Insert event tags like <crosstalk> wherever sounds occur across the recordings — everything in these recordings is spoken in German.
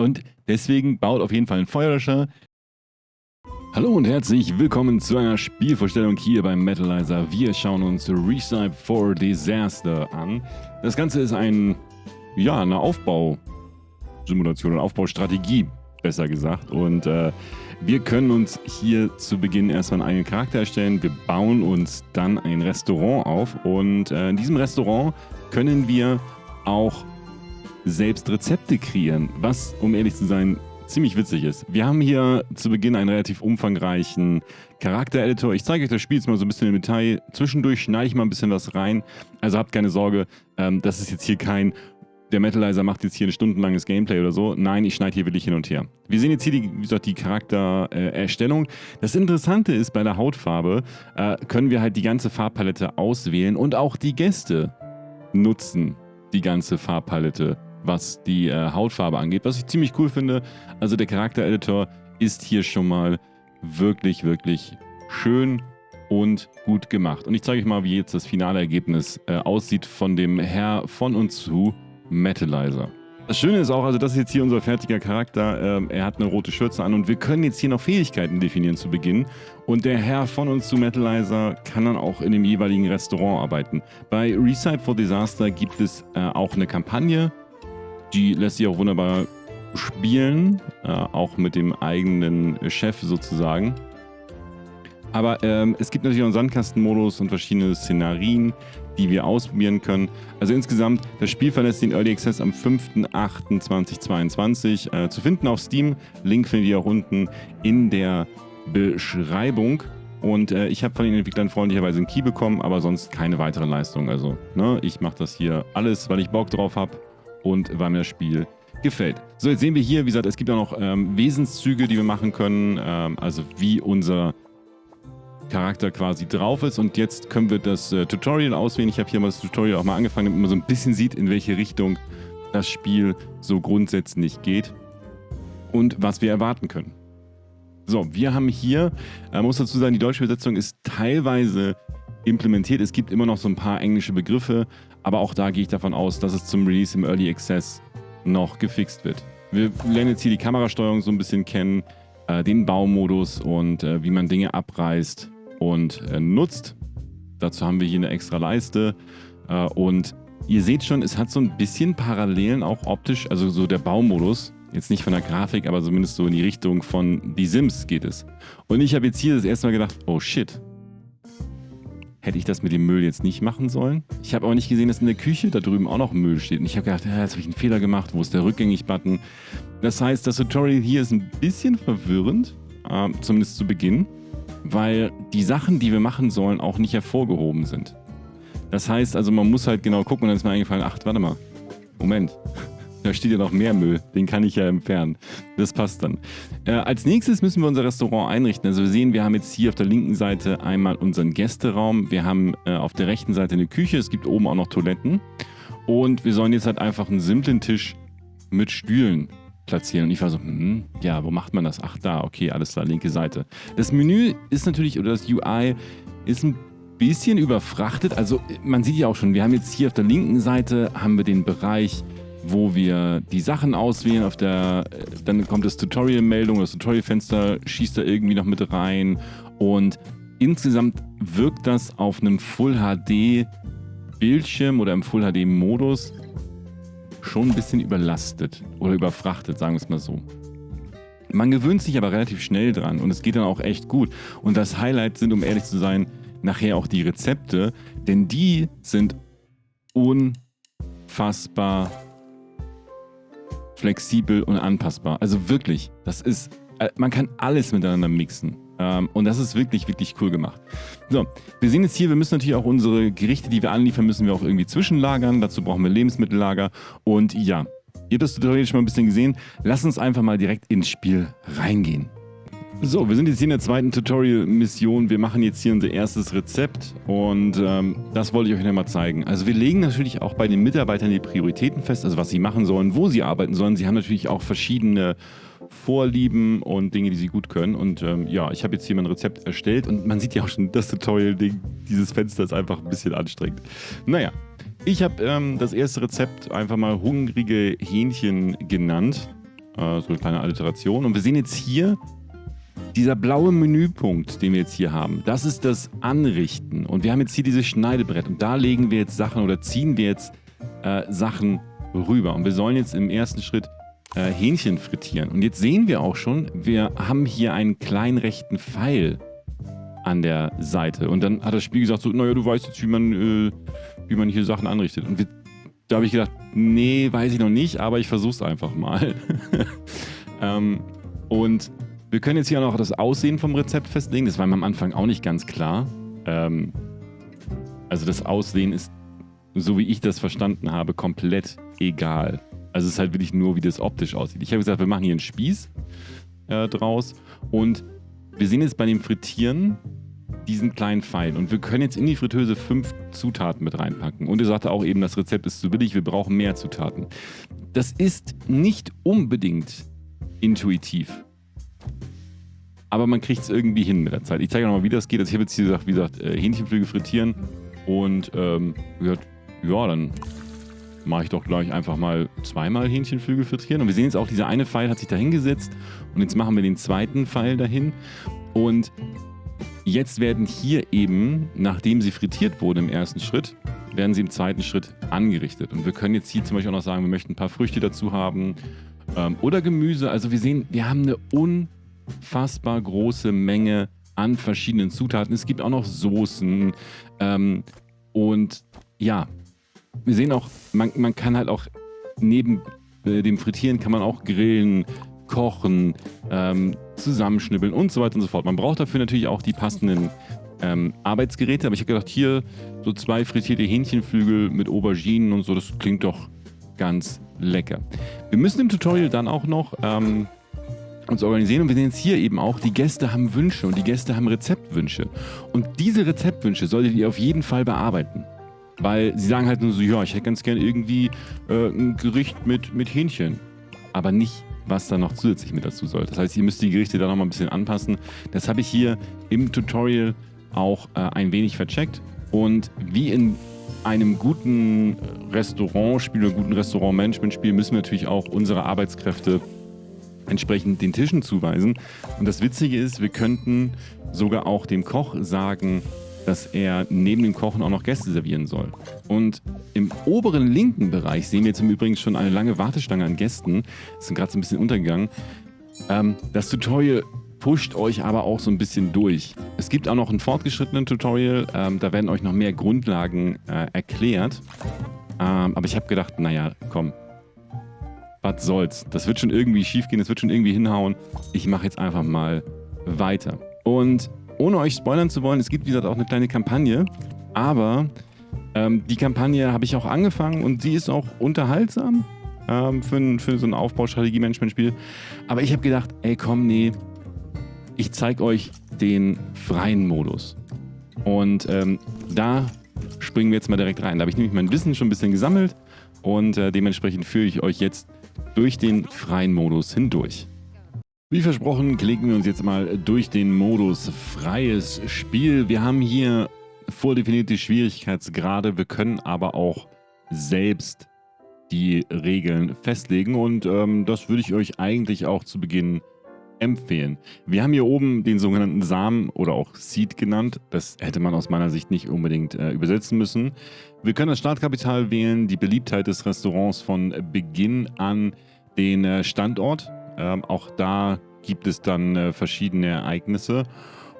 Und deswegen baut auf jeden Fall ein Feuerlöscher. Hallo und herzlich willkommen zu einer Spielvorstellung hier beim Metalizer. Wir schauen uns Recipe for Disaster an. Das Ganze ist ein, ja, eine Aufbausimulation, eine Aufbaustrategie, besser gesagt. Und äh, wir können uns hier zu Beginn erstmal einen eigenen Charakter erstellen. Wir bauen uns dann ein Restaurant auf und äh, in diesem Restaurant können wir auch selbst Rezepte kreieren, was, um ehrlich zu sein, ziemlich witzig ist. Wir haben hier zu Beginn einen relativ umfangreichen Charakter-Editor. Ich zeige euch das Spiel jetzt mal so ein bisschen im Detail. Zwischendurch schneide ich mal ein bisschen was rein. Also habt keine Sorge, ähm, das ist jetzt hier kein der Metalizer macht jetzt hier ein stundenlanges Gameplay oder so. Nein, ich schneide hier wirklich hin und her. Wir sehen jetzt hier, die, wie gesagt, die Charaktererstellung. Äh, das Interessante ist, bei der Hautfarbe äh, können wir halt die ganze Farbpalette auswählen und auch die Gäste nutzen die ganze Farbpalette was die äh, Hautfarbe angeht, was ich ziemlich cool finde. Also der Charaktereditor ist hier schon mal wirklich, wirklich schön und gut gemacht. Und ich zeige euch mal, wie jetzt das finale Ergebnis äh, aussieht von dem Herr von und zu Metalizer. Das Schöne ist auch, also das ist jetzt hier unser fertiger Charakter. Ähm, er hat eine rote Schürze an und wir können jetzt hier noch Fähigkeiten definieren zu Beginn. Und der Herr von uns zu Metalizer kann dann auch in dem jeweiligen Restaurant arbeiten. Bei Recipe for Disaster gibt es äh, auch eine Kampagne, die lässt sich auch wunderbar spielen, äh, auch mit dem eigenen Chef sozusagen. Aber ähm, es gibt natürlich auch einen Sandkastenmodus und verschiedene Szenarien, die wir ausprobieren können. Also insgesamt, das Spiel verlässt den Early Access am 5.8.2022 äh, zu finden auf Steam. Link findet ihr auch unten in der Beschreibung. Und äh, ich habe von den Entwicklern freundlicherweise einen Key bekommen, aber sonst keine weitere Leistung. Also ne, ich mache das hier alles, weil ich Bock drauf habe und mir das Spiel gefällt. So, jetzt sehen wir hier, wie gesagt, es gibt auch noch ähm, Wesenszüge, die wir machen können, ähm, also wie unser Charakter quasi drauf ist. Und jetzt können wir das äh, Tutorial auswählen. Ich habe hier mal das Tutorial auch mal angefangen, damit man so ein bisschen sieht, in welche Richtung das Spiel so grundsätzlich geht und was wir erwarten können. So, wir haben hier, äh, muss dazu sagen, die deutsche Übersetzung ist teilweise implementiert. Es gibt immer noch so ein paar englische Begriffe, aber auch da gehe ich davon aus, dass es zum Release im Early Access noch gefixt wird. Wir lernen jetzt hier die Kamerasteuerung so ein bisschen kennen, äh, den Baumodus und äh, wie man Dinge abreißt und äh, nutzt. Dazu haben wir hier eine extra Leiste äh, und ihr seht schon, es hat so ein bisschen Parallelen auch optisch, also so der Baumodus, jetzt nicht von der Grafik, aber zumindest so in die Richtung von Die Sims geht es. Und ich habe jetzt hier das erste Mal gedacht, oh shit, hätte ich das mit dem Müll jetzt nicht machen sollen. Ich habe aber nicht gesehen, dass in der Küche da drüben auch noch Müll steht. Und ich habe gedacht, ja, jetzt habe ich einen Fehler gemacht. Wo ist der Rückgängig-Button? Das heißt, das Tutorial hier ist ein bisschen verwirrend, äh, zumindest zu Beginn, weil die Sachen, die wir machen sollen, auch nicht hervorgehoben sind. Das heißt also, man muss halt genau gucken und dann ist mir eingefallen, ach, warte mal, Moment, da steht ja noch mehr Müll. Den kann ich ja entfernen. Das passt dann. Äh, als nächstes müssen wir unser Restaurant einrichten. Also wir sehen, wir haben jetzt hier auf der linken Seite einmal unseren Gästeraum. Wir haben äh, auf der rechten Seite eine Küche. Es gibt oben auch noch Toiletten. Und wir sollen jetzt halt einfach einen simplen Tisch mit Stühlen platzieren. Und ich war so, hm, ja, wo macht man das? Ach, da, okay, alles klar, linke Seite. Das Menü ist natürlich, oder das UI ist ein bisschen überfrachtet. Also man sieht ja auch schon, wir haben jetzt hier auf der linken Seite haben wir den Bereich wo wir die Sachen auswählen. Auf der, äh, dann kommt das Tutorial-Meldung, das Tutorial-Fenster schießt da irgendwie noch mit rein. Und insgesamt wirkt das auf einem Full-HD-Bildschirm oder im Full-HD-Modus schon ein bisschen überlastet oder überfrachtet, sagen wir es mal so. Man gewöhnt sich aber relativ schnell dran und es geht dann auch echt gut. Und das Highlight sind, um ehrlich zu sein, nachher auch die Rezepte, denn die sind unfassbar flexibel und anpassbar. Also wirklich, das ist, äh, man kann alles miteinander mixen. Ähm, und das ist wirklich, wirklich cool gemacht. So, wir sehen jetzt hier, wir müssen natürlich auch unsere Gerichte, die wir anliefern, müssen wir auch irgendwie zwischenlagern. Dazu brauchen wir Lebensmittellager. Und ja, ihr habt das Tutorial schon mal ein bisschen gesehen. Lass uns einfach mal direkt ins Spiel reingehen. So, wir sind jetzt hier in der zweiten Tutorial-Mission. Wir machen jetzt hier unser erstes Rezept und ähm, das wollte ich euch nochmal zeigen. Also wir legen natürlich auch bei den Mitarbeitern die Prioritäten fest, also was sie machen sollen, wo sie arbeiten sollen. Sie haben natürlich auch verschiedene Vorlieben und Dinge, die sie gut können. Und ähm, ja, ich habe jetzt hier mein Rezept erstellt und man sieht ja auch schon, das Tutorial-Ding, dieses Fenster ist einfach ein bisschen anstrengend. Naja, ich habe ähm, das erste Rezept einfach mal hungrige Hähnchen genannt. Äh, so eine kleine Alliteration. Und wir sehen jetzt hier dieser blaue Menüpunkt, den wir jetzt hier haben, das ist das Anrichten. Und wir haben jetzt hier dieses Schneidebrett und da legen wir jetzt Sachen oder ziehen wir jetzt äh, Sachen rüber. Und wir sollen jetzt im ersten Schritt äh, Hähnchen frittieren. Und jetzt sehen wir auch schon, wir haben hier einen kleinen rechten Pfeil an der Seite. Und dann hat das Spiel gesagt so, naja, du weißt jetzt, wie man, äh, wie man hier Sachen anrichtet. Und wir, da habe ich gedacht, nee, weiß ich noch nicht, aber ich versuche es einfach mal. <laughs> ähm, und wir können jetzt hier auch noch das Aussehen vom Rezept festlegen. Das war mir am Anfang auch nicht ganz klar. Ähm, also das Aussehen ist, so wie ich das verstanden habe, komplett egal. Also es ist halt wirklich nur, wie das optisch aussieht. Ich habe gesagt, wir machen hier einen Spieß äh, draus und wir sehen jetzt bei dem Frittieren diesen kleinen Pfeil und wir können jetzt in die Fritteuse fünf Zutaten mit reinpacken. Und er sagte auch eben, das Rezept ist zu billig, wir brauchen mehr Zutaten. Das ist nicht unbedingt intuitiv. Aber man kriegt es irgendwie hin mit der Zeit. Ich zeige nochmal, wie das geht. Also ich habe jetzt hier gesagt, wie gesagt, äh, Hähnchenflügel frittieren. Und ähm, gesagt, ja, dann mache ich doch gleich einfach mal zweimal Hähnchenflügel frittieren. Und wir sehen jetzt auch, dieser eine Pfeil hat sich da hingesetzt. Und jetzt machen wir den zweiten Pfeil dahin. Und jetzt werden hier eben, nachdem sie frittiert wurden im ersten Schritt, werden sie im zweiten Schritt angerichtet. Und wir können jetzt hier zum Beispiel auch noch sagen, wir möchten ein paar Früchte dazu haben ähm, oder Gemüse. Also wir sehen, wir haben eine un unfassbar große Menge an verschiedenen Zutaten. Es gibt auch noch Soßen. Ähm, und ja, wir sehen auch, man, man kann halt auch neben äh, dem Frittieren kann man auch grillen, kochen, ähm, zusammenschnibbeln und so weiter und so fort. Man braucht dafür natürlich auch die passenden ähm, Arbeitsgeräte. Aber ich habe gedacht, hier so zwei frittierte Hähnchenflügel mit Auberginen und so, das klingt doch ganz lecker. Wir müssen im Tutorial dann auch noch ähm, uns organisieren. Und wir sehen jetzt hier eben auch, die Gäste haben Wünsche und die Gäste haben Rezeptwünsche. Und diese Rezeptwünsche solltet ihr auf jeden Fall bearbeiten. Weil sie sagen halt nur so, ja, ich hätte ganz gerne irgendwie äh, ein Gericht mit, mit Hähnchen. Aber nicht, was da noch zusätzlich mit dazu soll. Das heißt, ihr müsst die Gerichte da nochmal ein bisschen anpassen. Das habe ich hier im Tutorial auch äh, ein wenig vercheckt. Und wie in einem guten Restaurantspiel oder guten Restaurantmanagementspiel müssen wir natürlich auch unsere Arbeitskräfte entsprechend den Tischen zuweisen. Und das Witzige ist, wir könnten sogar auch dem Koch sagen, dass er neben dem Kochen auch noch Gäste servieren soll. Und im oberen linken Bereich sehen wir jetzt im Übrigen schon eine lange Warteschlange an Gästen. Das sind gerade so ein bisschen untergegangen. Ähm, das Tutorial pusht euch aber auch so ein bisschen durch. Es gibt auch noch ein fortgeschrittenen Tutorial, ähm, da werden euch noch mehr Grundlagen äh, erklärt. Ähm, aber ich habe gedacht, naja, komm, was soll's. Das wird schon irgendwie schief gehen, das wird schon irgendwie hinhauen. Ich mache jetzt einfach mal weiter. Und ohne euch spoilern zu wollen, es gibt wie gesagt auch eine kleine Kampagne, aber ähm, die Kampagne habe ich auch angefangen und sie ist auch unterhaltsam ähm, für, für so ein Aufbaustrategie-Management-Spiel. Aber ich habe gedacht, ey komm, nee, ich zeige euch den freien Modus. Und ähm, da springen wir jetzt mal direkt rein. Da habe ich nämlich mein Wissen schon ein bisschen gesammelt und äh, dementsprechend führe ich euch jetzt durch den freien Modus hindurch. Wie versprochen, klicken wir uns jetzt mal durch den Modus freies Spiel. Wir haben hier vordefinierte Schwierigkeitsgrade, wir können aber auch selbst die Regeln festlegen und ähm, das würde ich euch eigentlich auch zu Beginn empfehlen. Wir haben hier oben den sogenannten Samen oder auch Seed genannt. Das hätte man aus meiner Sicht nicht unbedingt äh, übersetzen müssen. Wir können das Startkapital wählen, die Beliebtheit des Restaurants von Beginn an, den äh, Standort. Ähm, auch da gibt es dann äh, verschiedene Ereignisse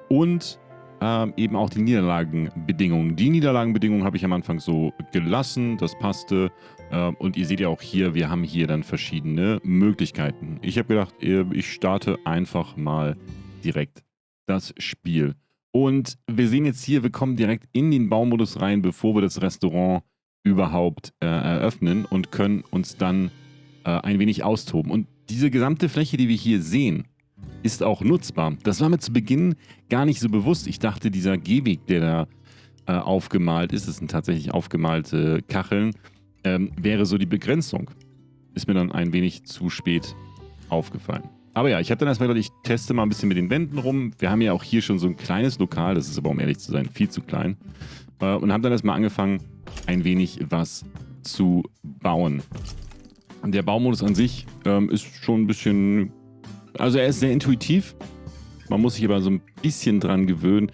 und ähm, eben auch die Niederlagenbedingungen. Die Niederlagenbedingungen habe ich am Anfang so gelassen, das passte. Ähm, und ihr seht ja auch hier, wir haben hier dann verschiedene Möglichkeiten. Ich habe gedacht, ich starte einfach mal direkt das Spiel. Und wir sehen jetzt hier, wir kommen direkt in den Baumodus rein, bevor wir das Restaurant überhaupt äh, eröffnen und können uns dann äh, ein wenig austoben. Und diese gesamte Fläche, die wir hier sehen, ist auch nutzbar. Das war mir zu Beginn gar nicht so bewusst. Ich dachte, dieser Gehweg, der da äh, aufgemalt ist, das sind tatsächlich aufgemalte Kacheln, ähm, wäre so die Begrenzung. Ist mir dann ein wenig zu spät aufgefallen. Aber ja, ich habe dann erstmal gedacht, ich teste mal ein bisschen mit den Wänden rum. Wir haben ja auch hier schon so ein kleines Lokal, das ist aber, um ehrlich zu sein, viel zu klein. Äh, und haben dann erstmal angefangen, ein wenig was zu bauen. Der Baumodus an sich ähm, ist schon ein bisschen... Also er ist sehr intuitiv. Man muss sich aber so ein bisschen dran gewöhnen.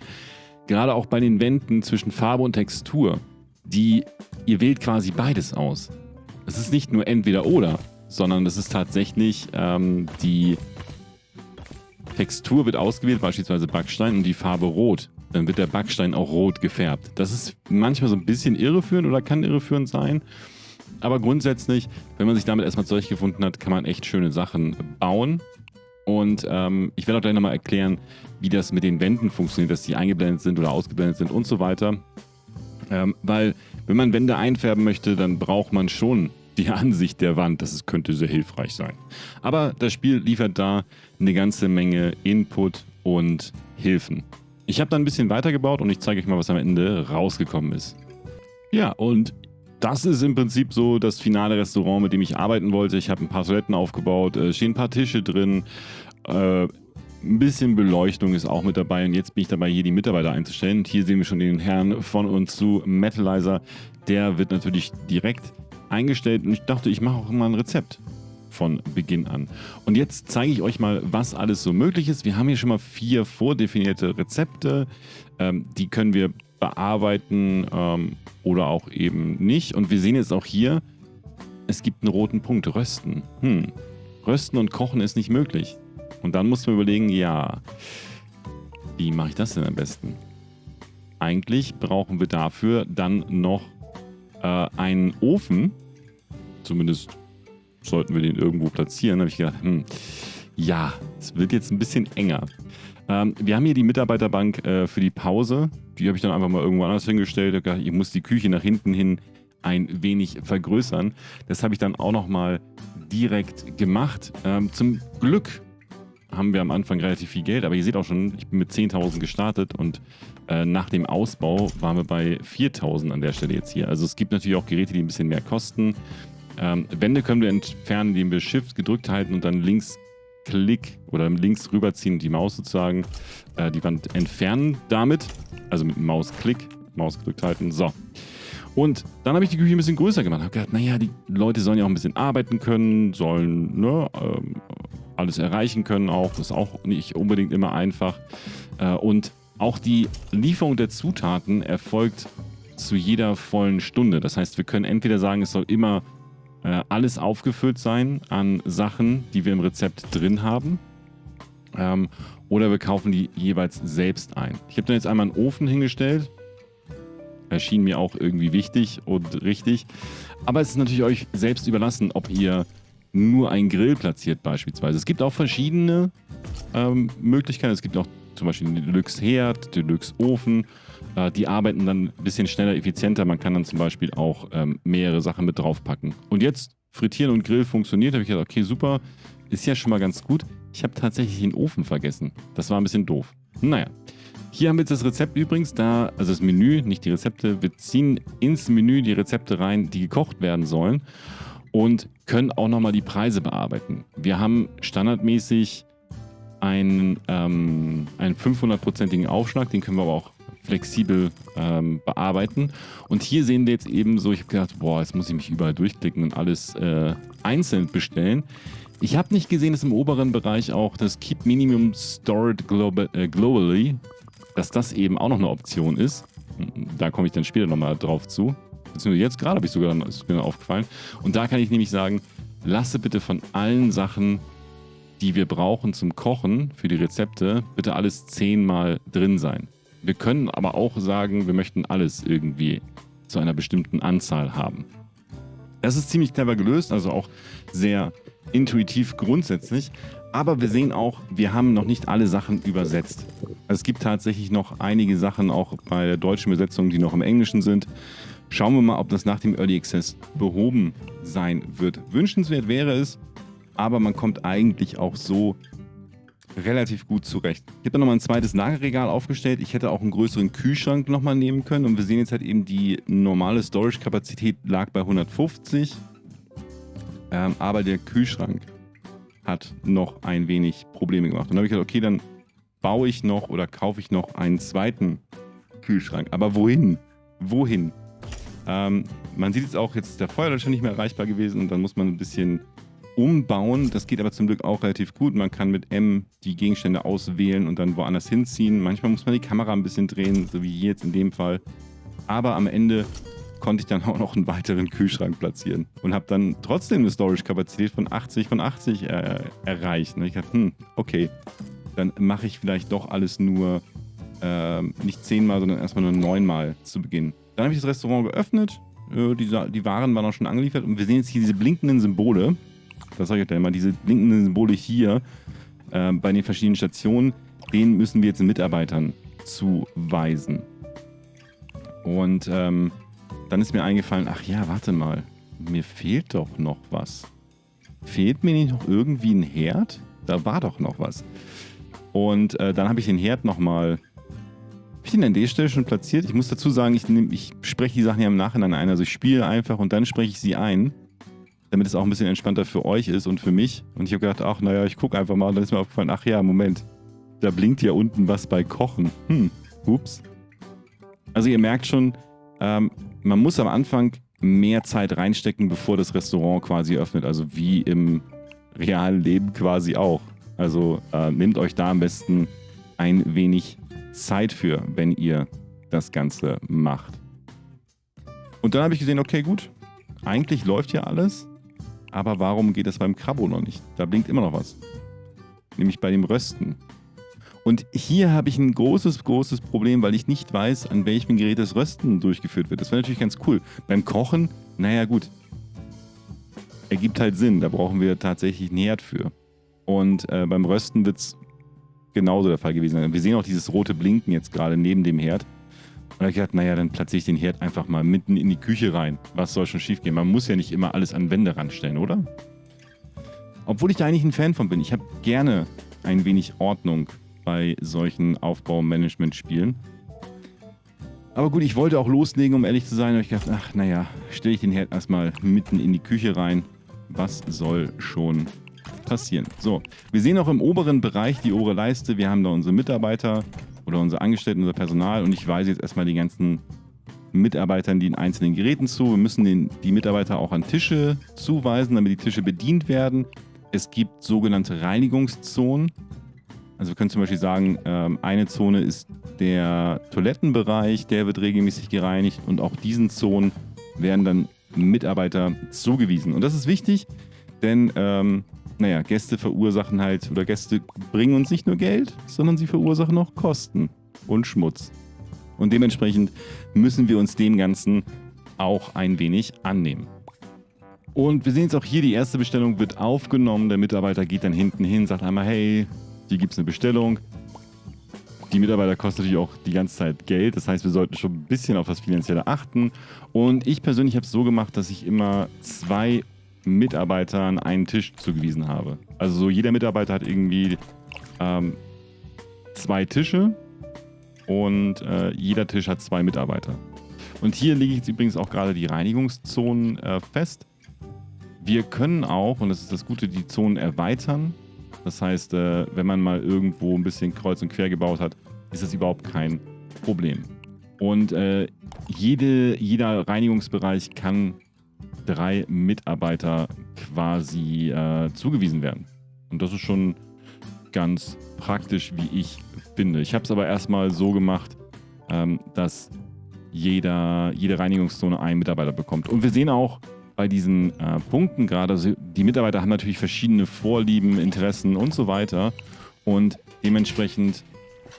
Gerade auch bei den Wänden zwischen Farbe und Textur. Die, ihr wählt quasi beides aus. Es ist nicht nur entweder oder, sondern es ist tatsächlich ähm, die Textur wird ausgewählt, beispielsweise Backstein und die Farbe rot. Dann wird der Backstein auch rot gefärbt. Das ist manchmal so ein bisschen irreführend oder kann irreführend sein. Aber grundsätzlich, wenn man sich damit erstmal zurechtgefunden hat, kann man echt schöne Sachen bauen. Und ähm, ich werde auch gleich nochmal erklären, wie das mit den Wänden funktioniert, dass die eingeblendet sind oder ausgeblendet sind und so weiter. Ähm, weil, wenn man Wände einfärben möchte, dann braucht man schon die <laughs> Ansicht der Wand. Das könnte sehr hilfreich sein. Aber das Spiel liefert da eine ganze Menge Input und Hilfen. Ich habe dann ein bisschen weitergebaut und ich zeige euch mal, was am Ende rausgekommen ist. Ja, und das ist im Prinzip so das finale Restaurant, mit dem ich arbeiten wollte. Ich habe ein paar Toiletten aufgebaut, äh, stehen ein paar Tische drin, äh, ein bisschen Beleuchtung ist auch mit dabei und jetzt bin ich dabei, hier die Mitarbeiter einzustellen. Und hier sehen wir schon den Herrn von und zu Metalizer. Der wird natürlich direkt eingestellt und ich dachte, ich mache auch mal ein Rezept von Beginn an. Und jetzt zeige ich euch mal, was alles so möglich ist. Wir haben hier schon mal vier vordefinierte Rezepte. Ähm, die können wir bearbeiten ähm, oder auch eben nicht. Und wir sehen jetzt auch hier, es gibt einen roten Punkt, Rösten. Hm. Rösten und Kochen ist nicht möglich. Und dann muss man überlegen, ja, wie mache ich das denn am besten? Eigentlich brauchen wir dafür dann noch äh, einen Ofen. Zumindest sollten wir den irgendwo platzieren. Da habe ich gedacht, hm, ja, es wird jetzt ein bisschen enger. Ähm, wir haben hier die Mitarbeiterbank äh, für die Pause. Die habe ich dann einfach mal irgendwo anders hingestellt. Ich, gedacht, ich muss die Küche nach hinten hin ein wenig vergrößern. Das habe ich dann auch nochmal direkt gemacht. Ähm, zum Glück haben wir am Anfang relativ viel Geld, aber ihr seht auch schon, ich bin mit 10.000 gestartet und äh, nach dem Ausbau waren wir bei 4.000 an der Stelle jetzt hier. Also es gibt natürlich auch Geräte, die ein bisschen mehr kosten. Ähm, Wände können wir entfernen, indem wir Shift gedrückt halten und dann links Klick oder links rüberziehen und die Maus sozusagen äh, die Wand entfernen damit. Also mit Mausklick, Maus gedrückt halten. So. Und dann habe ich die Küche ein bisschen größer gemacht. Habe gedacht, naja, die Leute sollen ja auch ein bisschen arbeiten können, sollen ne, ähm, alles erreichen können auch. Das ist auch nicht unbedingt immer einfach. Äh, und auch die Lieferung der Zutaten erfolgt zu jeder vollen Stunde. Das heißt, wir können entweder sagen, es soll immer äh, alles aufgefüllt sein an Sachen, die wir im Rezept drin haben. Ähm, oder wir kaufen die jeweils selbst ein. Ich habe dann jetzt einmal einen Ofen hingestellt. Erschien mir auch irgendwie wichtig und richtig. Aber es ist natürlich euch selbst überlassen, ob ihr nur einen Grill platziert beispielsweise. Es gibt auch verschiedene ähm, Möglichkeiten. Es gibt auch zum Beispiel den Deluxe Herd, Deluxe Ofen. Äh, die arbeiten dann ein bisschen schneller, effizienter. Man kann dann zum Beispiel auch ähm, mehrere Sachen mit draufpacken. Und jetzt Frittieren und Grill funktioniert. Habe ich gedacht, okay, super. Ist ja schon mal ganz gut. Ich habe tatsächlich den Ofen vergessen. Das war ein bisschen doof. Naja. Hier haben wir jetzt das Rezept übrigens, da, also das Menü, nicht die Rezepte. Wir ziehen ins Menü die Rezepte rein, die gekocht werden sollen und können auch nochmal die Preise bearbeiten. Wir haben standardmäßig einen, ähm, einen 500-prozentigen Aufschlag, den können wir aber auch flexibel ähm, bearbeiten. Und hier sehen wir jetzt eben so, ich habe gedacht, boah, jetzt muss ich mich überall durchklicken und alles äh, einzeln bestellen. Ich habe nicht gesehen, dass im oberen Bereich auch das Keep Minimum Stored äh, Globally, dass das eben auch noch eine Option ist. Da komme ich dann später nochmal drauf zu beziehungsweise jetzt gerade habe ich sogar ist mir aufgefallen. Und da kann ich nämlich sagen, lasse bitte von allen Sachen, die wir brauchen zum Kochen für die Rezepte, bitte alles zehnmal drin sein. Wir können aber auch sagen, wir möchten alles irgendwie zu einer bestimmten Anzahl haben. Das ist ziemlich clever gelöst, also auch sehr intuitiv grundsätzlich. Aber wir sehen auch, wir haben noch nicht alle Sachen übersetzt. Es gibt tatsächlich noch einige Sachen auch bei der deutschen Übersetzung, die noch im Englischen sind. Schauen wir mal, ob das nach dem Early Access behoben sein wird. Wünschenswert wäre es, aber man kommt eigentlich auch so relativ gut zurecht. Ich habe dann nochmal ein zweites Lagerregal aufgestellt. Ich hätte auch einen größeren Kühlschrank nochmal nehmen können. Und wir sehen jetzt halt eben, die normale Storage-Kapazität lag bei 150. Ähm, aber der Kühlschrank hat noch ein wenig Probleme gemacht. Und dann habe ich gesagt, okay, dann baue ich noch oder kaufe ich noch einen zweiten Kühlschrank. Aber wohin? Wohin? Ähm, man sieht jetzt auch, jetzt ist der Feuerlöscher nicht mehr erreichbar gewesen und dann muss man ein bisschen umbauen. Das geht aber zum Glück auch relativ gut. Man kann mit M die Gegenstände auswählen und dann woanders hinziehen. Manchmal muss man die Kamera ein bisschen drehen, so wie hier jetzt in dem Fall. Aber am Ende konnte ich dann auch noch einen weiteren Kühlschrank platzieren und habe dann trotzdem eine Storage-Kapazität von 80 von 80 äh, erreicht. Und ich dachte, hm, okay, dann mache ich vielleicht doch alles nur äh, nicht zehnmal, sondern erstmal nur neunmal zu Beginn. Dann habe ich das Restaurant geöffnet, äh, die, die Waren waren auch schon angeliefert und wir sehen jetzt hier diese blinkenden Symbole. Das sage ich euch immer, diese blinkenden Symbole hier äh, bei den verschiedenen Stationen, denen müssen wir jetzt den Mitarbeitern zuweisen. Und ähm, dann ist mir eingefallen, ach ja, warte mal, mir fehlt doch noch was. Fehlt mir nicht noch irgendwie ein Herd? Da war doch noch was. Und äh, dann habe ich den Herd nochmal. Habe ich den an der Stelle schon platziert? Ich muss dazu sagen, ich, ich spreche die Sachen ja im Nachhinein ein. Also ich spiele einfach und dann spreche ich sie ein damit es auch ein bisschen entspannter für euch ist und für mich. Und ich habe gedacht, ach naja, ich gucke einfach mal. Und dann ist mir aufgefallen, ach ja, Moment, da blinkt ja unten was bei Kochen. Hm, ups. Also ihr merkt schon, ähm, man muss am Anfang mehr Zeit reinstecken, bevor das Restaurant quasi öffnet. Also wie im realen Leben quasi auch. Also äh, nehmt euch da am besten ein wenig Zeit für, wenn ihr das Ganze macht. Und dann habe ich gesehen, okay, gut, eigentlich läuft hier alles. Aber warum geht es beim Krabbo noch nicht? Da blinkt immer noch was. Nämlich bei dem Rösten. Und hier habe ich ein großes, großes Problem, weil ich nicht weiß, an welchem Gerät das Rösten durchgeführt wird. Das wäre natürlich ganz cool. Beim Kochen, naja gut, ergibt halt Sinn. Da brauchen wir tatsächlich einen Herd für. Und äh, beim Rösten wird es genauso der Fall gewesen sein. Wir sehen auch dieses rote Blinken jetzt gerade neben dem Herd. Und da habe ich gedacht, naja, dann platziere ich den Herd einfach mal mitten in die Küche rein. Was soll schon schief gehen? Man muss ja nicht immer alles an Wände ranstellen, oder? Obwohl ich da eigentlich ein Fan von bin. Ich habe gerne ein wenig Ordnung bei solchen Aufbaumanagement-Spielen. Aber gut, ich wollte auch loslegen, um ehrlich zu sein. Aber ich dachte, ach, naja, stelle ich den Herd erstmal mitten in die Küche rein. Was soll schon passieren? So, wir sehen auch im oberen Bereich die obere Leiste. Wir haben da unsere Mitarbeiter oder unsere Angestellten, unser Personal und ich weise jetzt erstmal die ganzen Mitarbeitern die in einzelnen Geräten zu. Wir müssen den, die Mitarbeiter auch an Tische zuweisen, damit die Tische bedient werden. Es gibt sogenannte Reinigungszonen. Also wir können zum Beispiel sagen, ähm, eine Zone ist der Toilettenbereich, der wird regelmäßig gereinigt und auch diesen Zonen werden dann Mitarbeiter zugewiesen. Und das ist wichtig, denn ähm, naja, Gäste verursachen halt, oder Gäste bringen uns nicht nur Geld, sondern sie verursachen auch Kosten und Schmutz. Und dementsprechend müssen wir uns dem Ganzen auch ein wenig annehmen. Und wir sehen jetzt auch hier, die erste Bestellung wird aufgenommen. Der Mitarbeiter geht dann hinten hin, sagt einmal, hey, hier gibt es eine Bestellung. Die Mitarbeiter kosten natürlich auch die ganze Zeit Geld. Das heißt, wir sollten schon ein bisschen auf das Finanzielle achten. Und ich persönlich habe es so gemacht, dass ich immer zwei Mitarbeitern einen Tisch zugewiesen habe. Also so jeder Mitarbeiter hat irgendwie ähm, zwei Tische und äh, jeder Tisch hat zwei Mitarbeiter. Und hier lege ich jetzt übrigens auch gerade die Reinigungszonen äh, fest. Wir können auch, und das ist das Gute, die Zonen erweitern. Das heißt, äh, wenn man mal irgendwo ein bisschen kreuz und quer gebaut hat, ist das überhaupt kein Problem. Und äh, jede, jeder Reinigungsbereich kann drei Mitarbeiter quasi äh, zugewiesen werden. Und das ist schon ganz praktisch, wie ich finde. Ich habe es aber erstmal so gemacht, ähm, dass jeder, jede Reinigungszone einen Mitarbeiter bekommt. Und wir sehen auch bei diesen äh, Punkten gerade, also die Mitarbeiter haben natürlich verschiedene Vorlieben, Interessen und so weiter. Und dementsprechend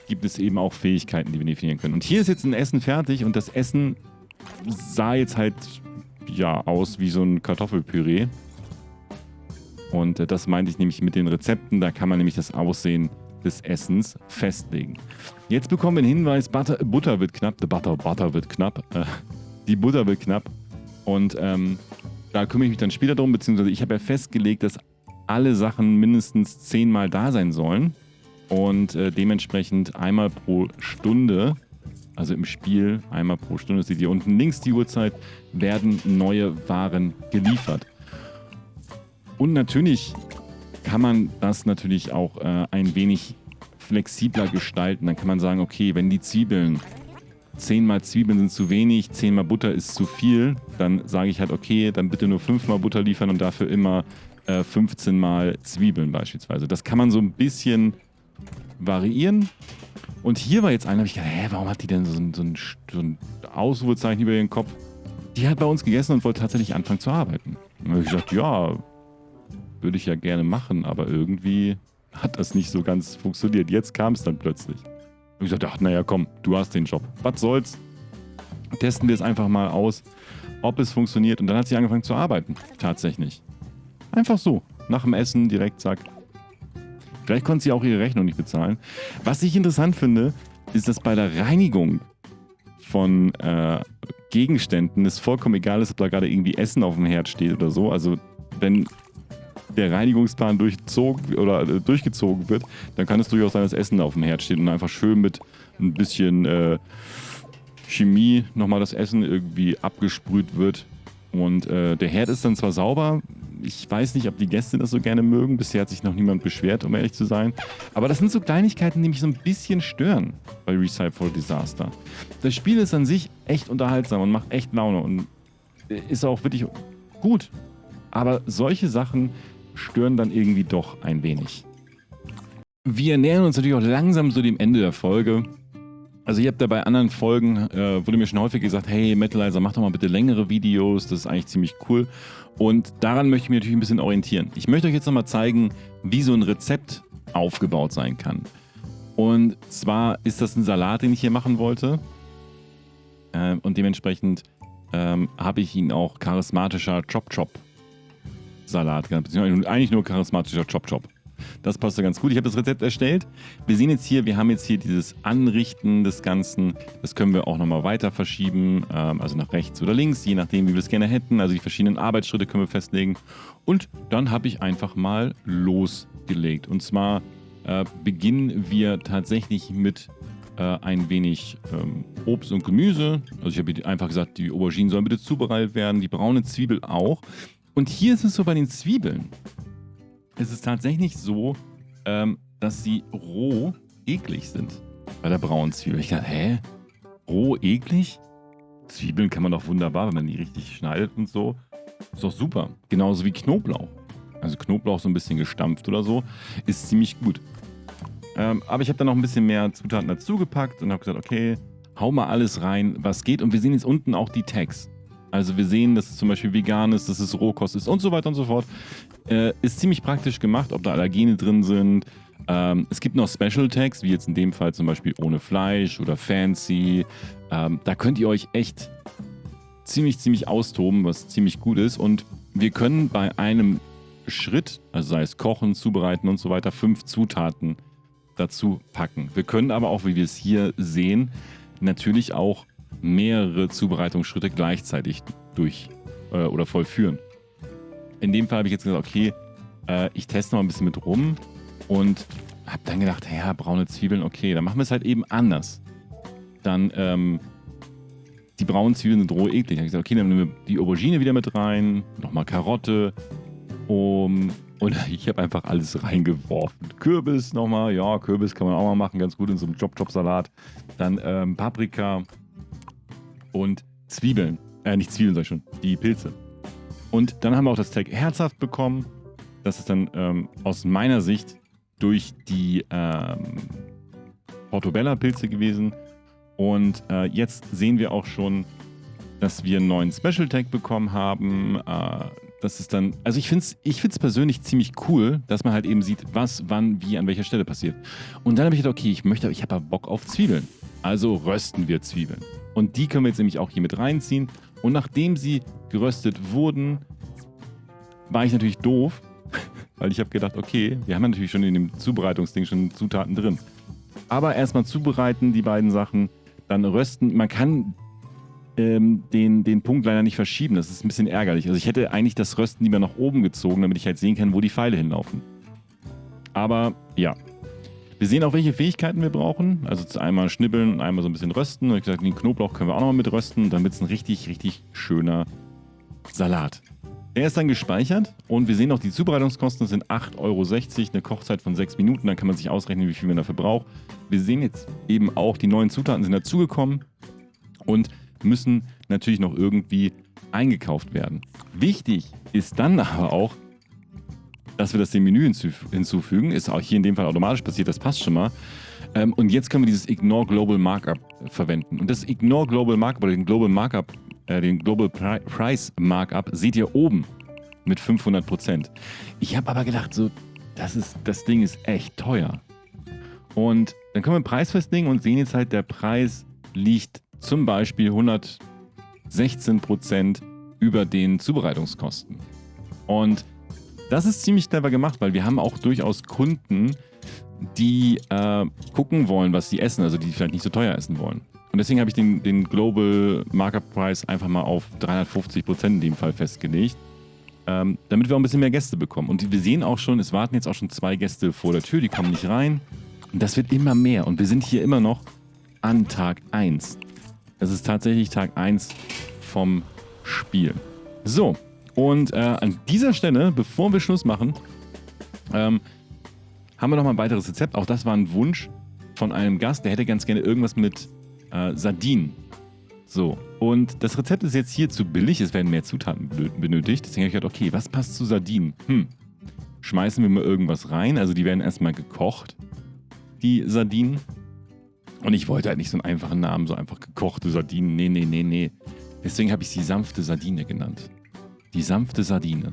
gibt es eben auch Fähigkeiten, die wir definieren können. Und hier ist jetzt ein Essen fertig und das Essen sah jetzt halt ja aus wie so ein Kartoffelpüree. Und äh, das meinte ich nämlich mit den Rezepten. Da kann man nämlich das Aussehen des Essens festlegen. Jetzt bekommen wir einen Hinweis, Butter, Butter wird knapp. The Butter, Butter wird knapp. Äh, die Butter wird knapp. Und ähm, da kümmere ich mich dann später drum, beziehungsweise ich habe ja festgelegt, dass alle Sachen mindestens zehnmal da sein sollen. Und äh, dementsprechend einmal pro Stunde also im Spiel einmal pro Stunde, seht ihr unten links die Uhrzeit, werden neue Waren geliefert. Und natürlich kann man das natürlich auch äh, ein wenig flexibler gestalten. Dann kann man sagen, okay, wenn die Zwiebeln zehnmal Zwiebeln sind zu wenig, zehnmal Butter ist zu viel, dann sage ich halt, okay, dann bitte nur fünfmal Butter liefern und dafür immer äh, 15 mal Zwiebeln beispielsweise. Das kann man so ein bisschen variieren. Und hier war jetzt einer, habe ich gedacht, hä, warum hat die denn so ein, so ein, so ein Ausrufezeichen über ihren Kopf? Die hat bei uns gegessen und wollte tatsächlich anfangen zu arbeiten. Und habe ich gesagt, ja, würde ich ja gerne machen, aber irgendwie hat das nicht so ganz funktioniert. Jetzt kam es dann plötzlich. Ich sagte, ach, naja, komm, du hast den Job. Was soll's? Testen wir es einfach mal aus, ob es funktioniert. Und dann hat sie angefangen zu arbeiten. Tatsächlich. Einfach so. Nach dem Essen direkt, zack. Vielleicht konnte sie auch ihre Rechnung nicht bezahlen. Was ich interessant finde, ist, dass bei der Reinigung von äh, Gegenständen es vollkommen egal ist, ob da gerade irgendwie Essen auf dem Herd steht oder so. Also wenn der Reinigungsplan durchzogen oder äh, durchgezogen wird, dann kann es durchaus sein, dass Essen auf dem Herd steht und einfach schön mit ein bisschen äh, Chemie nochmal das Essen irgendwie abgesprüht wird. Und äh, der Herd ist dann zwar sauber, ich weiß nicht, ob die Gäste das so gerne mögen. Bisher hat sich noch niemand beschwert, um ehrlich zu sein. Aber das sind so Kleinigkeiten, die mich so ein bisschen stören bei Recipe for Disaster. Das Spiel ist an sich echt unterhaltsam und macht echt Laune und ist auch wirklich gut. Aber solche Sachen stören dann irgendwie doch ein wenig. Wir nähern uns natürlich auch langsam so dem Ende der Folge. Also ihr habt ja bei anderen Folgen, äh, wurde mir schon häufig gesagt, hey Metalizer, mach doch mal bitte längere Videos, das ist eigentlich ziemlich cool. Und daran möchte ich mich natürlich ein bisschen orientieren. Ich möchte euch jetzt nochmal zeigen, wie so ein Rezept aufgebaut sein kann. Und zwar ist das ein Salat, den ich hier machen wollte. Äh, und dementsprechend ähm, habe ich ihn auch charismatischer Chop Chop Salat. Beziehungsweise eigentlich nur charismatischer Chop Chop. Das passt ja ganz gut. Ich habe das Rezept erstellt. Wir sehen jetzt hier, wir haben jetzt hier dieses Anrichten des Ganzen. Das können wir auch nochmal weiter verschieben, ähm, also nach rechts oder links, je nachdem, wie wir es gerne hätten. Also die verschiedenen Arbeitsschritte können wir festlegen. Und dann habe ich einfach mal losgelegt. Und zwar äh, beginnen wir tatsächlich mit äh, ein wenig ähm, Obst und Gemüse. Also ich habe einfach gesagt, die Auberginen sollen bitte zubereitet werden, die braune Zwiebel auch. Und hier ist es so bei den Zwiebeln. Es ist tatsächlich so, ähm, dass sie roh eklig sind. Bei der braunen Zwiebel. Ich dachte, hä? Roh eklig? Zwiebeln kann man doch wunderbar, wenn man die richtig schneidet und so. Ist doch super. Genauso wie Knoblauch. Also Knoblauch so ein bisschen gestampft oder so. Ist ziemlich gut. Ähm, aber ich habe dann noch ein bisschen mehr Zutaten dazu gepackt und habe gesagt, okay, hau mal alles rein, was geht. Und wir sehen jetzt unten auch die Tags. Also wir sehen, dass es zum Beispiel vegan ist, dass es Rohkost ist und so weiter und so fort. Äh, ist ziemlich praktisch gemacht, ob da Allergene drin sind. Ähm, es gibt noch Special Tags, wie jetzt in dem Fall zum Beispiel ohne Fleisch oder fancy. Ähm, da könnt ihr euch echt ziemlich, ziemlich austoben, was ziemlich gut ist. Und wir können bei einem Schritt, also sei es kochen, zubereiten und so weiter, fünf Zutaten dazu packen. Wir können aber auch, wie wir es hier sehen, natürlich auch mehrere Zubereitungsschritte gleichzeitig durch äh, oder vollführen. In dem Fall habe ich jetzt gesagt, okay, äh, ich teste mal ein bisschen mit rum und habe dann gedacht, ja, braune Zwiebeln, okay, dann machen wir es halt eben anders. Dann, ähm, die braunen Zwiebeln sind roh eklig. Dann habe ich gesagt, okay, dann nehmen wir die Aubergine wieder mit rein, nochmal Karotte, um, und <laughs> ich habe einfach alles reingeworfen. Kürbis nochmal, ja, Kürbis kann man auch mal machen, ganz gut in so einem Chop-Chop-Salat. Dann ähm, Paprika, und Zwiebeln. Äh, nicht Zwiebeln, sag ich schon, die Pilze. Und dann haben wir auch das Tag herzhaft bekommen. Das ist dann ähm, aus meiner Sicht durch die ähm, Portobello-Pilze gewesen. Und äh, jetzt sehen wir auch schon, dass wir einen neuen Special Tag bekommen haben. Äh, das ist dann, also ich finde es ich find's persönlich ziemlich cool, dass man halt eben sieht, was, wann, wie, an welcher Stelle passiert. Und dann habe ich gedacht, okay, ich möchte, ich habe Bock auf Zwiebeln. Also rösten wir Zwiebeln. Und die können wir jetzt nämlich auch hier mit reinziehen. Und nachdem sie geröstet wurden, war ich natürlich doof, <laughs> weil ich habe gedacht, okay, wir haben natürlich schon in dem Zubereitungsding schon Zutaten drin. Aber erstmal zubereiten, die beiden Sachen, dann rösten. Man kann ähm, den, den Punkt leider nicht verschieben. Das ist ein bisschen ärgerlich. Also ich hätte eigentlich das Rösten lieber nach oben gezogen, damit ich halt sehen kann, wo die Pfeile hinlaufen. Aber ja, wir sehen auch, welche Fähigkeiten wir brauchen. Also einmal schnibbeln und einmal so ein bisschen rösten. Und ich gesagt, den Knoblauch können wir auch nochmal mit rösten. Dann wird es ein richtig, richtig schöner Salat. Er ist dann gespeichert und wir sehen auch, die Zubereitungskosten sind 8,60 Euro, eine Kochzeit von 6 Minuten, dann kann man sich ausrechnen, wie viel man dafür braucht. Wir sehen jetzt eben auch, die neuen Zutaten sind dazugekommen. und müssen natürlich noch irgendwie eingekauft werden. Wichtig ist dann aber auch, dass wir das dem Menü hinzufügen. Ist auch hier in dem Fall automatisch passiert, das passt schon mal. Ähm, und jetzt können wir dieses Ignore Global Markup verwenden. Und das Ignore Global Markup oder den Global Markup, äh, den Global Pri Price Markup seht ihr oben mit 500%. Ich habe aber gedacht, so, das, ist, das Ding ist echt teuer. Und dann können wir den Preis festlegen und sehen jetzt halt, der Preis liegt zum Beispiel 116% über den Zubereitungskosten. Und das ist ziemlich clever gemacht, weil wir haben auch durchaus Kunden, die äh, gucken wollen, was sie essen, also die vielleicht nicht so teuer essen wollen. Und deswegen habe ich den, den Global Markup Price einfach mal auf 350% in dem Fall festgelegt, ähm, damit wir auch ein bisschen mehr Gäste bekommen. Und wir sehen auch schon, es warten jetzt auch schon zwei Gäste vor der Tür, die kommen nicht rein. Und das wird immer mehr. Und wir sind hier immer noch an Tag 1. Es ist tatsächlich Tag 1 vom Spiel. So, und äh, an dieser Stelle, bevor wir Schluss machen, ähm, haben wir noch mal ein weiteres Rezept. Auch das war ein Wunsch von einem Gast, der hätte ganz gerne irgendwas mit äh, Sardinen. So, und das Rezept ist jetzt hier zu billig, es werden mehr Zutaten benötigt. Deswegen habe ich gedacht, okay, was passt zu Sardinen? Hm, schmeißen wir mal irgendwas rein. Also die werden erstmal gekocht, die Sardinen. Und ich wollte halt nicht so einen einfachen Namen, so einfach gekochte Sardinen. Nee, nee, nee, nee. Deswegen habe ich sie sanfte Sardine genannt. Die sanfte Sardine.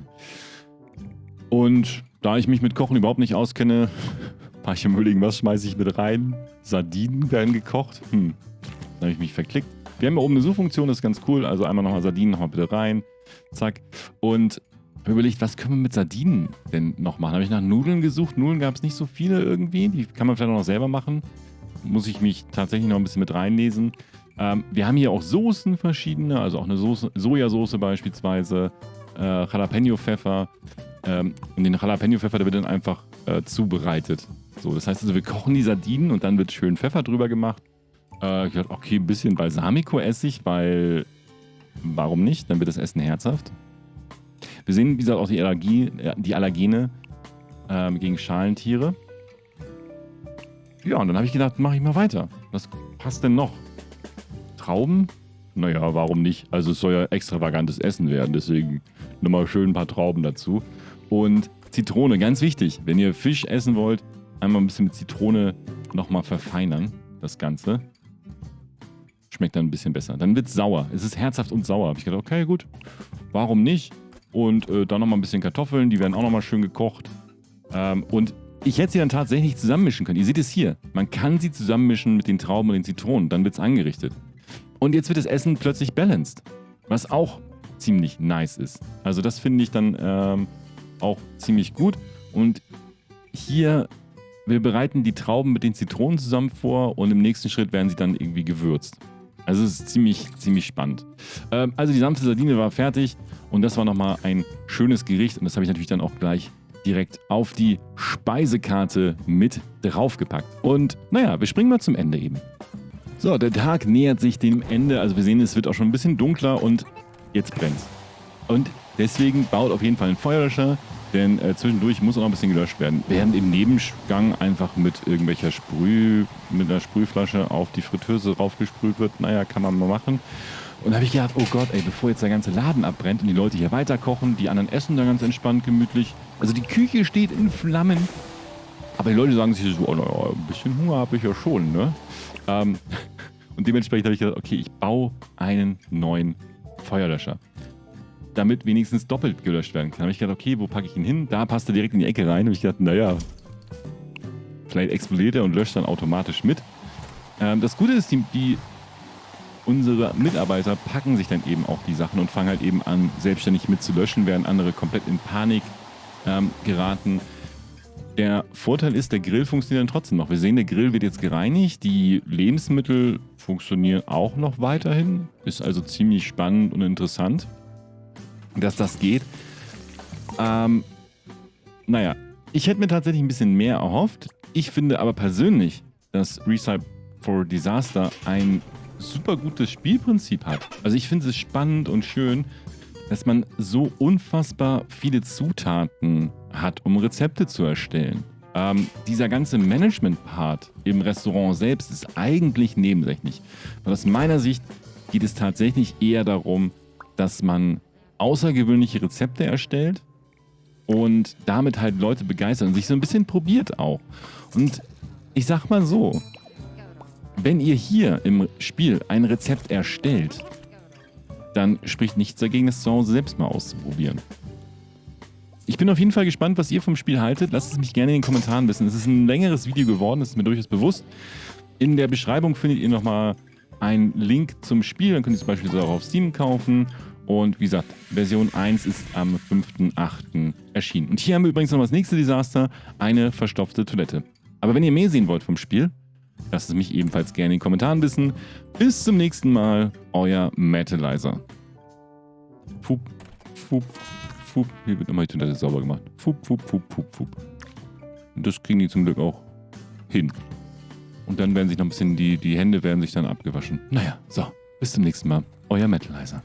Und da ich mich mit Kochen überhaupt nicht auskenne, <laughs> war ich im Überlegen, was schmeiße ich mit rein? Sardinen werden gekocht. Hm. Dann habe ich mich verklickt. Wir haben hier oben eine Suchfunktion, das ist ganz cool. Also einmal nochmal Sardinen, nochmal bitte rein. Zack. Und überlegt, was können wir mit Sardinen denn noch machen? Habe ich nach Nudeln gesucht. Nudeln gab es nicht so viele irgendwie. Die kann man vielleicht auch noch selber machen. Muss ich mich tatsächlich noch ein bisschen mit reinlesen. Ähm, wir haben hier auch Soßen verschiedene, also auch eine Soße, Sojasauce beispielsweise, äh, Jalapeno-Pfeffer. Ähm, und den Jalapeno-Pfeffer, der wird dann einfach äh, zubereitet. So, das heißt also, wir kochen die Sardinen und dann wird schön Pfeffer drüber gemacht. Äh, ich dachte, okay, ein bisschen Balsamico-Essig, weil warum nicht? Dann wird das Essen herzhaft. Wir sehen, wie gesagt, auch die, Allergie, die Allergene ähm, gegen Schalentiere. Ja, und dann habe ich gedacht, mache ich mal weiter. Was passt denn noch? Trauben? Naja, warum nicht? Also es soll ja extravagantes Essen werden, deswegen nochmal schön ein paar Trauben dazu. Und Zitrone, ganz wichtig. Wenn ihr Fisch essen wollt, einmal ein bisschen mit Zitrone nochmal verfeinern, das Ganze. Schmeckt dann ein bisschen besser. Dann wird es sauer. Es ist herzhaft und sauer. Habe ich gedacht, okay, gut. Warum nicht? Und äh, dann nochmal ein bisschen Kartoffeln, die werden auch nochmal schön gekocht. Ähm, und ich hätte sie dann tatsächlich zusammenmischen können. Ihr seht es hier. Man kann sie zusammenmischen mit den Trauben und den Zitronen. Dann wird es angerichtet. Und jetzt wird das Essen plötzlich balanced. Was auch ziemlich nice ist. Also das finde ich dann ähm, auch ziemlich gut. Und hier, wir bereiten die Trauben mit den Zitronen zusammen vor und im nächsten Schritt werden sie dann irgendwie gewürzt. Also es ist ziemlich, ziemlich spannend. Ähm, also die sanfte Sardine war fertig und das war nochmal ein schönes Gericht und das habe ich natürlich dann auch gleich direkt auf die Speisekarte mit draufgepackt. Und naja, wir springen mal zum Ende eben. So, der Tag nähert sich dem Ende. Also wir sehen, es wird auch schon ein bisschen dunkler und jetzt brennt's. Und deswegen baut auf jeden Fall ein Feuerlöscher, denn äh, zwischendurch muss auch noch ein bisschen gelöscht werden. Während im Nebengang einfach mit irgendwelcher Sprüh, mit einer Sprühflasche auf die Fritteuse raufgesprüht wird, naja, kann man mal machen. Und da habe ich gedacht, oh Gott, ey, bevor jetzt der ganze Laden abbrennt und die Leute hier weiter kochen, die anderen essen da ganz entspannt, gemütlich. Also die Küche steht in Flammen. Aber die Leute sagen sich so, oh, naja, ein bisschen Hunger habe ich ja schon, ne? Ähm, und dementsprechend habe ich gesagt, okay, ich baue einen neuen Feuerlöscher. Damit wenigstens doppelt gelöscht werden kann. Da habe ich gedacht, okay, wo packe ich ihn hin? Da passt er direkt in die Ecke rein. Da habe ich gedacht, naja, vielleicht explodiert er und löscht dann automatisch mit. Ähm, das Gute ist, die, die, unsere Mitarbeiter packen sich dann eben auch die Sachen und fangen halt eben an, selbstständig mit zu löschen, während andere komplett in Panik ähm, geraten. Der Vorteil ist, der Grill funktioniert dann trotzdem noch. Wir sehen, der Grill wird jetzt gereinigt. Die Lebensmittel funktionieren auch noch weiterhin. Ist also ziemlich spannend und interessant, dass das geht. Ähm, naja, ich hätte mir tatsächlich ein bisschen mehr erhofft. Ich finde aber persönlich, dass Recipe for Disaster ein super gutes Spielprinzip hat. Also ich finde es spannend und schön, dass man so unfassbar viele Zutaten hat, um Rezepte zu erstellen. Ähm, dieser ganze Management-Part im Restaurant selbst ist eigentlich nebensächlich. Weil aus meiner Sicht geht es tatsächlich eher darum, dass man außergewöhnliche Rezepte erstellt und damit halt Leute begeistert und sich so ein bisschen probiert auch. Und ich sag mal so, wenn ihr hier im Spiel ein Rezept erstellt, dann spricht nichts dagegen, das zu Hause selbst mal auszuprobieren. Ich bin auf jeden Fall gespannt, was ihr vom Spiel haltet. Lasst es mich gerne in den Kommentaren wissen. Es ist ein längeres Video geworden, das ist mir durchaus bewusst. In der Beschreibung findet ihr nochmal einen Link zum Spiel. Dann könnt ihr es beispielsweise auch auf Steam kaufen. Und wie gesagt, Version 1 ist am 5.8. erschienen. Und hier haben wir übrigens noch das nächste Desaster, eine verstopfte Toilette. Aber wenn ihr mehr sehen wollt vom Spiel, lasst es mich ebenfalls gerne in den Kommentaren wissen. Bis zum nächsten Mal, euer Metalizer. Fup, fup, fup. Hier wird immer die Toilette sauber gemacht. Fup, fup, fup, fup, fup. Und das kriegen die zum Glück auch hin. Und dann werden sich noch ein bisschen die, die Hände werden sich dann abgewaschen. Naja, so. Bis zum nächsten Mal. Euer Metalizer.